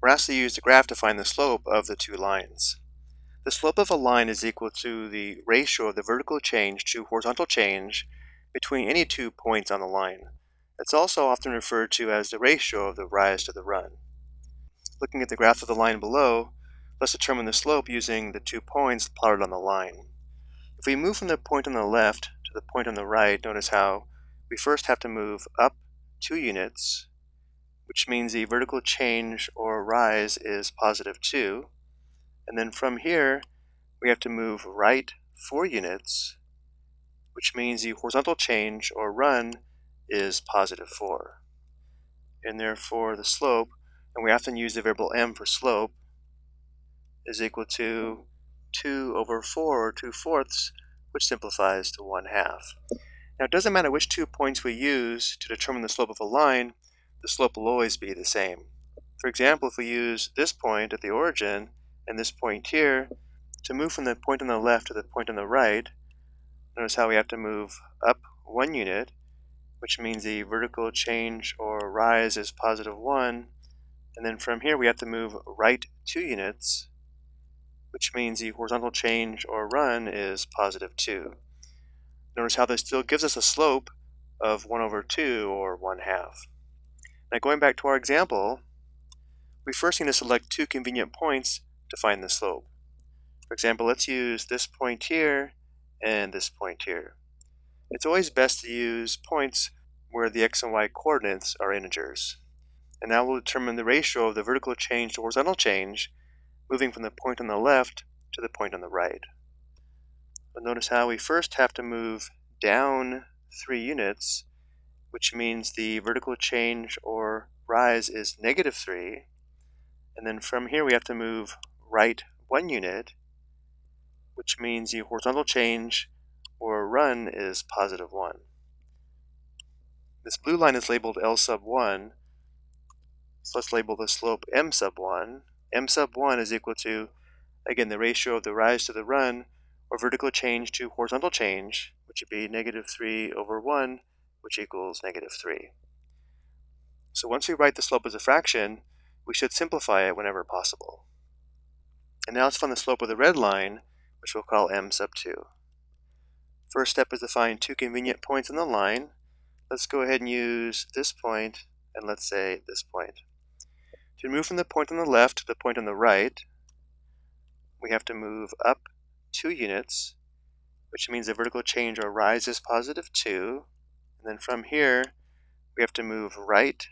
we're asked to use the graph to find the slope of the two lines. The slope of a line is equal to the ratio of the vertical change to horizontal change between any two points on the line. It's also often referred to as the ratio of the rise to the run. Looking at the graph of the line below, let's determine the slope using the two points plotted on the line. If we move from the point on the left to the point on the right, notice how we first have to move up two units, which means the vertical change or rise is positive 2. And then from here, we have to move right 4 units, which means the horizontal change or run is positive 4. And therefore the slope, and we often use the variable m for slope, is equal to 2 over 4 or 2 fourths, which simplifies to 1 half. Now it doesn't matter which two points we use to determine the slope of a line, the slope will always be the same. For example, if we use this point at the origin and this point here, to move from the point on the left to the point on the right, notice how we have to move up one unit, which means the vertical change or rise is positive 1. And then from here we have to move right 2 units, which means the horizontal change or run is positive 2. Notice how this still gives us a slope of 1 over 2 or 1 half. Now going back to our example, we first need to select two convenient points to find the slope. For example, let's use this point here and this point here. It's always best to use points where the x and y coordinates are integers. And now we'll determine the ratio of the vertical change to horizontal change, moving from the point on the left to the point on the right. But notice how we first have to move down three units which means the vertical change or rise is negative 3. And then from here we have to move right 1 unit, which means the horizontal change or run is positive 1. This blue line is labeled L sub 1, so let's label the slope M sub 1. M sub 1 is equal to, again, the ratio of the rise to the run, or vertical change to horizontal change, which would be negative 3 over 1, which equals negative 3. So once we write the slope as a fraction, we should simplify it whenever possible. And now let's find the slope of the red line, which we'll call m sub 2. First step is to find two convenient points on the line. Let's go ahead and use this point, and let's say this point. To move from the point on the left to the point on the right, we have to move up 2 units, which means the vertical change or rise is positive 2, and then from here, we have to move right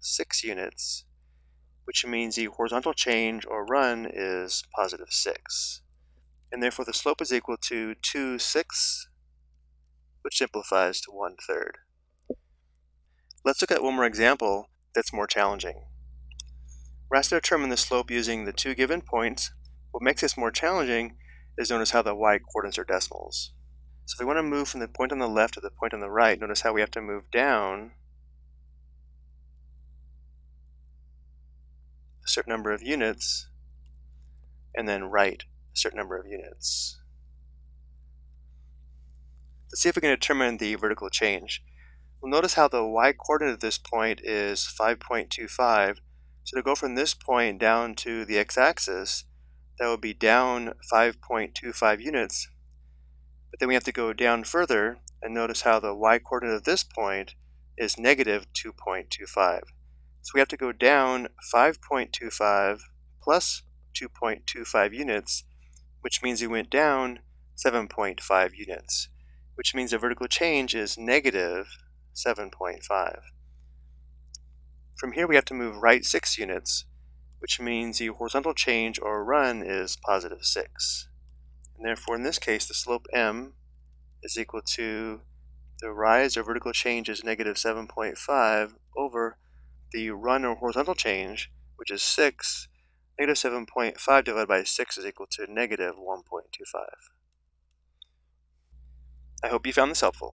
6 units, which means the horizontal change or run is positive 6. And therefore the slope is equal to 2 sixths, which simplifies to one third. Let's look at one more example that's more challenging. We're asked to determine the slope using the two given points. What makes this more challenging is notice how the y-coordinates are decimals. So if we want to move from the point on the left to the point on the right, notice how we have to move down a certain number of units and then right a certain number of units. Let's see if we can determine the vertical change. We'll notice how the y-coordinate at this point is 5.25. So to go from this point down to the x-axis, that would be down 5.25 units but then we have to go down further and notice how the y-coordinate of this point is negative 2.25. So we have to go down 5.25 plus 2.25 units, which means we went down 7.5 units, which means the vertical change is negative 7.5. From here we have to move right 6 units, which means the horizontal change or run is positive 6. And therefore, in this case, the slope m is equal to the rise or vertical change is negative 7.5 over the run or horizontal change, which is 6. Negative 7.5 divided by 6 is equal to negative 1.25. I hope you found this helpful.